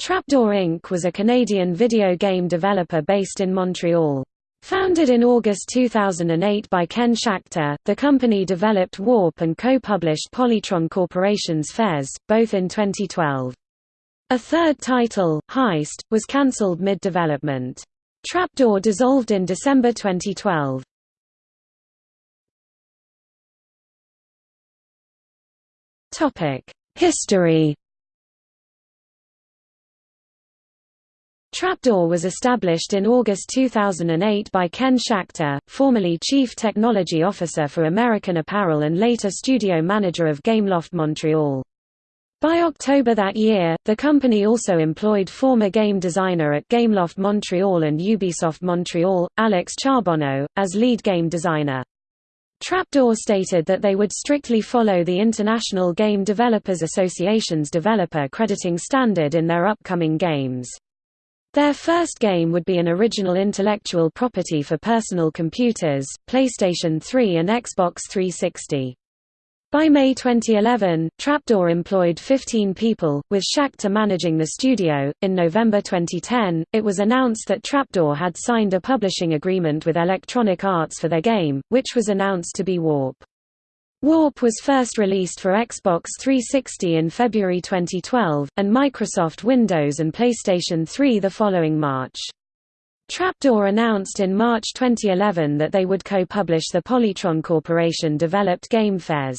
Trapdoor Inc. was a Canadian video game developer based in Montreal. Founded in August 2008 by Ken Schachter, the company developed Warp and co-published Polytron Corporation's Fez, both in 2012. A third title, Heist, was cancelled mid-development. Trapdoor dissolved in December 2012. History Trapdoor was established in August 2008 by Ken Schachter, formerly Chief Technology Officer for American Apparel and later studio manager of Gameloft Montreal. By October that year, the company also employed former game designer at Gameloft Montreal and Ubisoft Montreal, Alex Charbonneau, as lead game designer. Trapdoor stated that they would strictly follow the International Game Developers Association's developer crediting standard in their upcoming games. Their first game would be an original intellectual property for personal computers, PlayStation 3 and Xbox 360. By May 2011, Trapdoor employed 15 people, with Schachter managing the studio. In November 2010, it was announced that Trapdoor had signed a publishing agreement with Electronic Arts for their game, which was announced to be Warp. Warp was first released for Xbox 360 in February 2012, and Microsoft Windows and PlayStation 3 the following March. Trapdoor announced in March 2011 that they would co-publish the Polytron Corporation-developed game Fez.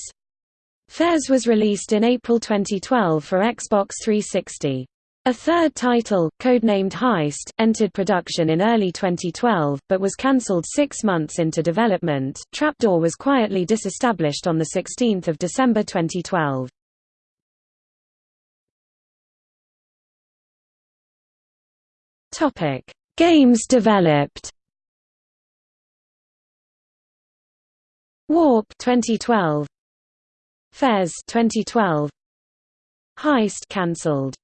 Fez was released in April 2012 for Xbox 360. A third title, codenamed Heist, entered production in early 2012, but was cancelled six months into development. Trapdoor was quietly disestablished on 16 December 2012. Topic: Games developed. Warp 2012. Fez 2012. Heist cancelled.